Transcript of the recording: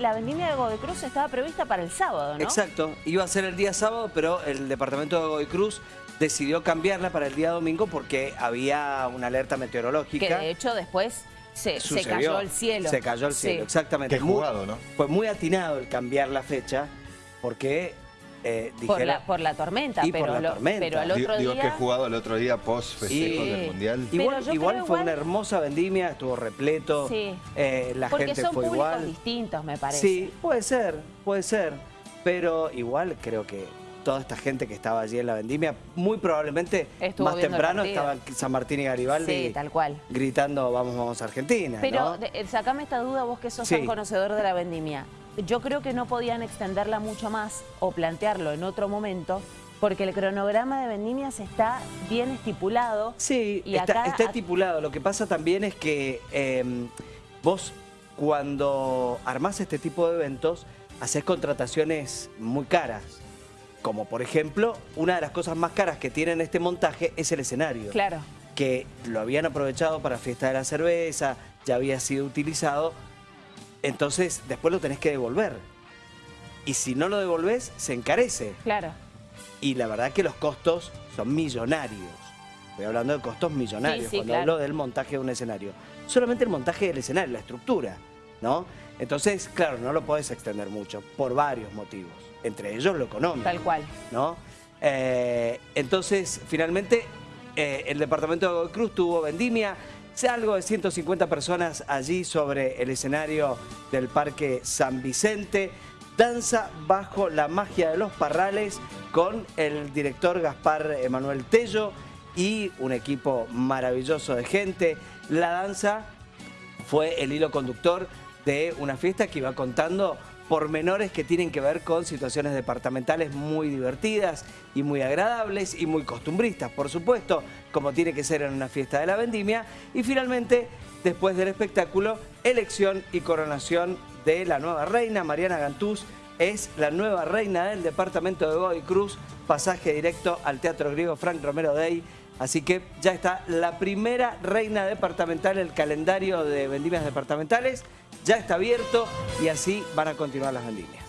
La vendimia de Godoy Cruz estaba prevista para el sábado, ¿no? Exacto, iba a ser el día sábado, pero el departamento de Godoy Cruz decidió cambiarla para el día domingo porque había una alerta meteorológica. Que de hecho después se, cayó el cielo. Se cayó el Sí. cielo, exactamente. Qué jugado, ¿no? Fue muy atinado el cambiar la fecha porque eh, Por la, por la tormenta, Y por pero, la lo- tormenta. pero al otro digo día... que he jugado el otro día post festejo Sí. del Mundial. Pero Igual, fue igual- una hermosa vendimia, estuvo repleto, Sí. eh, la Porque gente son fue públicos igual. distintos, me parece. Sí, puede ser, puede ser, pero igual creo que toda esta gente que estaba allí en la vendimia, muy probablemente Estuvo más temprano estaban San Martín y Garibaldi Sí, tal cual. gritando vamos, vamos Argentina, Pero ¿no? de- eh, sacame esta duda vos que sos Sí. tan conocedor de la vendimia. Yo creo que no podían extenderla mucho más o plantearlo en otro momento porque el cronograma de vendimias está bien estipulado. Sí, Y está, acá- está estipulado. Lo que pasa también es que eh, vos cuando armás este tipo de eventos, haces contrataciones muy caras. Como por ejemplo, una de las cosas más caras que tienen este montaje es el escenario. Claro. Que lo habían aprovechado para Fiesta de la Cerveza, ya había sido utilizado. Entonces, después lo tenés que devolver. Y si no lo devolvés, se encarece. Claro. Y la verdad que los costos son millonarios. Estoy hablando de costos millonarios Sí, sí, cuando claro. hablo del montaje de un escenario. Solamente el montaje del escenario, la estructura, ¿no? Entonces, claro, no lo podés extender mucho por varios motivos, entre ellos lo económico. Tal cual. ¿no? Eh, entonces, finalmente, eh, el departamento de Godoy Cruz tuvo vendimia, algo de 150 personas allí sobre el escenario del Parque San Vicente. Danza bajo la magia de los parrales con el director Gaspar Emanuel Tello y un equipo maravilloso de gente. La danza fue el hilo conductor de una fiesta que iba contando pormenores que tienen que ver con situaciones departamentales muy divertidas y muy agradables y muy costumbristas, por supuesto, como tiene que ser en una fiesta de la vendimia. Y finalmente, después del espectáculo, elección y coronación de la nueva reina, Mariana Gantús, es la nueva reina del departamento de Godoy Cruz, pasaje directo al Teatro Griego Frank Romero Day. Así que ya está la primera reina departamental, el calendario de vendimias departamentales ya está abierto y así van a continuar las vendimias.